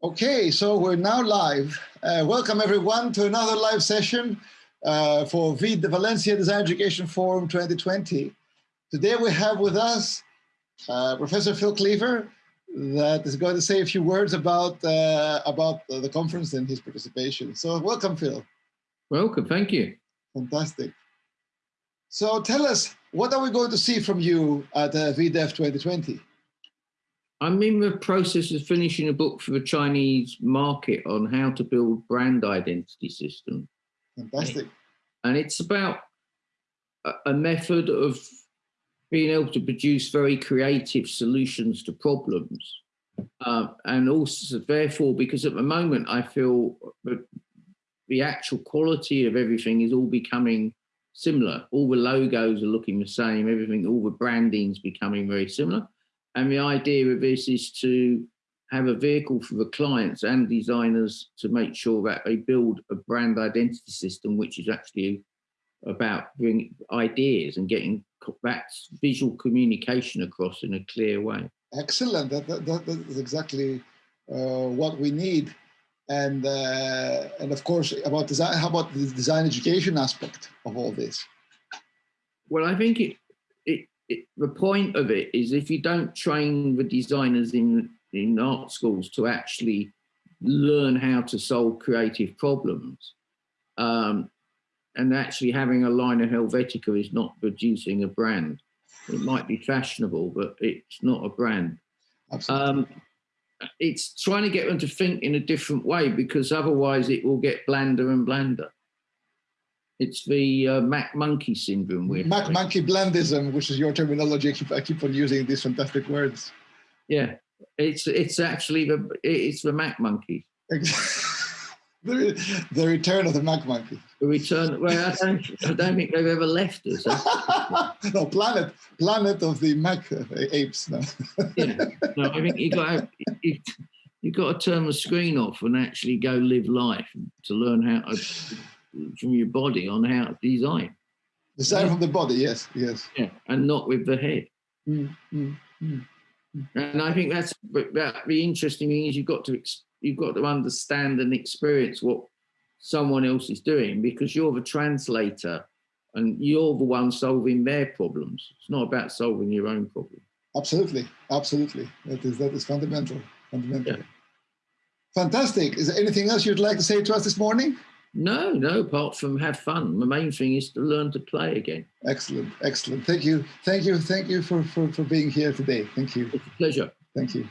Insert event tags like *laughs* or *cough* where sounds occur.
Okay, so we're now live. Uh, welcome everyone to another live session uh, for VID, the Valencia Design Education Forum 2020. Today we have with us uh, Professor Phil Cleaver that is going to say a few words about, uh, about the conference and his participation. So welcome, Phil. Welcome, thank you. Fantastic. So tell us, what are we going to see from you at uh, VDEF 2020? I'm in the process of finishing a book for the Chinese market on how to build brand identity system. Fantastic. And it's about a method of being able to produce very creative solutions to problems. Uh, and also, therefore, because at the moment I feel that the actual quality of everything is all becoming similar. All the logos are looking the same, everything, all the branding's becoming very similar. And the idea of this is to have a vehicle for the clients and designers to make sure that they build a brand identity system, which is actually about bringing ideas and getting that visual communication across in a clear way. Excellent. That, that, that is exactly uh, what we need. And uh, and of course, about design. How about the design education aspect of all this? Well, I think it it it, the point of it is if you don't train the designers in in art schools to actually learn how to solve creative problems um, and actually having a line of Helvetica is not producing a brand. It might be fashionable, but it's not a brand. Um, it's trying to get them to think in a different way because otherwise it will get blander and blander. It's the uh, Mac monkey syndrome. Mac monkey blandism, which is your terminology. I keep, I keep on using these fantastic words. Yeah, it's it's actually the it's the Mac monkey. *laughs* the, the return of the Mac monkey. The return. Well, I don't, I don't think they've ever left us. *laughs* no, planet, planet of the Mac uh, apes. No. yeah, no, I think you got you, you got to turn the screen off and actually go live life to learn how to from your body on how to design. Design yeah. from the body, yes, yes. Yeah, and not with the head. Mm, mm, mm, and I think that's that. The interesting thing is you've got to you've got to understand and experience what someone else is doing because you're the translator and you're the one solving their problems. It's not about solving your own problem. Absolutely, absolutely. That is that is fundamental. Fundamental. Yeah. Fantastic. Is there anything else you'd like to say to us this morning? No, no, apart from have fun. The main thing is to learn to play again. Excellent, excellent. Thank you. Thank you. Thank you for, for, for being here today. Thank you. It's a pleasure. Thank you.